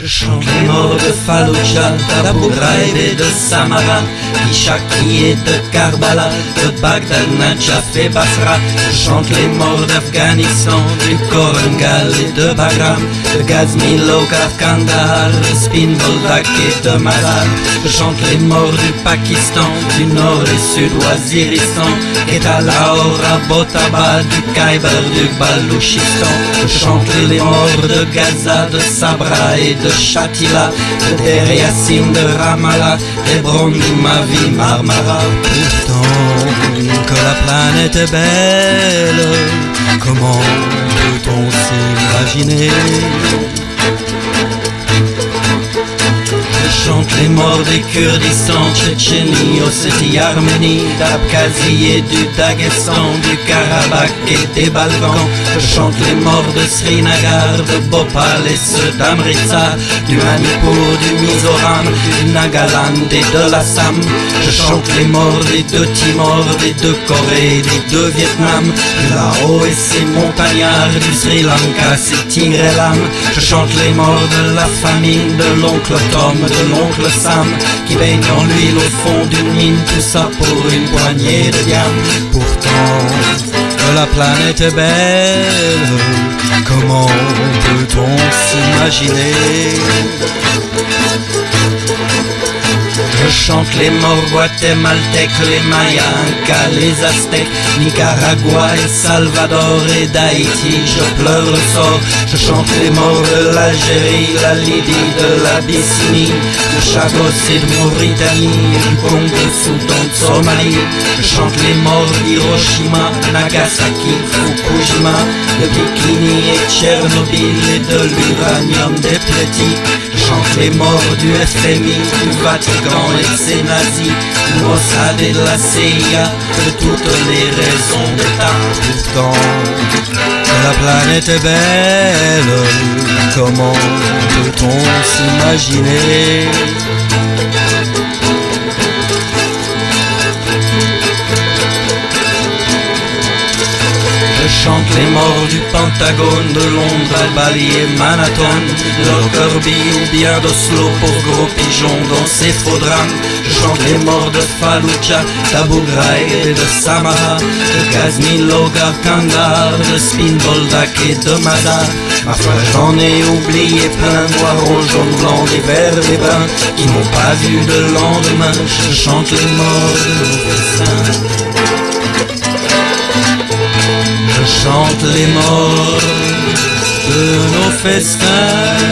Je chante les morts de Fallujah, d'Abu Ghraib et de Samara, d'Ishaki et de Karbala, de Bagdad, Najaf et Basra. Je chante les morts d'Afghanistan, du Korangal et de Bagram, de Ghazni, Logar, Kandahar, de Spinboldak et de Mazar. Je chante les morts du Pakistan, du nord et sud Waziristan, et à Lahore, Botaba, du Khyber, du Balouchistan. Je chante les morts de Gaza, de Sabra et de Shatila, de Der de Ramallah, Hebron, Mavi, Marmara. Pourtant que la planète est belle, comment peut-on s'imaginer? Je chante les morts des Kurdistan, Tchétchénie, Ossétie, Arménie, d'Abkhazie et du Daghestan, du Karabakh et des Balkans. Je chante les morts de Srinagar, de Bhopal et ceux d'Amritsar, du Manipur, du Mizoram, du Nagaland et de l'Assam. Je chante les morts des deux Timor, des deux Corées, des deux Vietnam, du Laos et ses montagnards, du Sri Lanka, ses tigres. Je chante les morts de la famine, de l'oncle Tom, de Sam, qui baigne en l'huile au fond d'une mine, tout ça pour une poignée de diamants. Pourtant la planète est belle, comment peut-on s'imaginer Je chante les morts guatémaltèques, les Mayas, les Aztèques, Nicaragua et Salvador et d'Haïti. Je pleure le sort, je chante les morts de l'Algérie, la Libye, de l'Abyssinie, de Chagos et de Mauritanie, du Congo, Soudan, de Somalie. Je chante les morts d'Hiroshima, Nagasaki, Fukushima, de Bikini et Tchernobyl et de l'uranium. Je chante les morts du FMI, du Vatican et de ses nazis, Mossad et de la CIA, de toutes les raisons d'État. Pourtant la planète est belle, comment peut-on s'imaginer Je chante les morts du Pentagone, de Londres à Bali et Manhattan, de Lockerbie ou bien d'Oslo pour gros pigeons dans ces faux drames. Je chante les morts de Fallujah, d'Abu Ghraib et de Samara, de Ghazni, Logar, Kandahar, de Spinboldak et de Mazar. Ma foi, j'en ai oublié plein, noirs, rouges, jaunes, blancs, des verts, des bruns, qui n'ont pas vu de lendemain. Je chante les morts de nos Chante les morts de nos festins.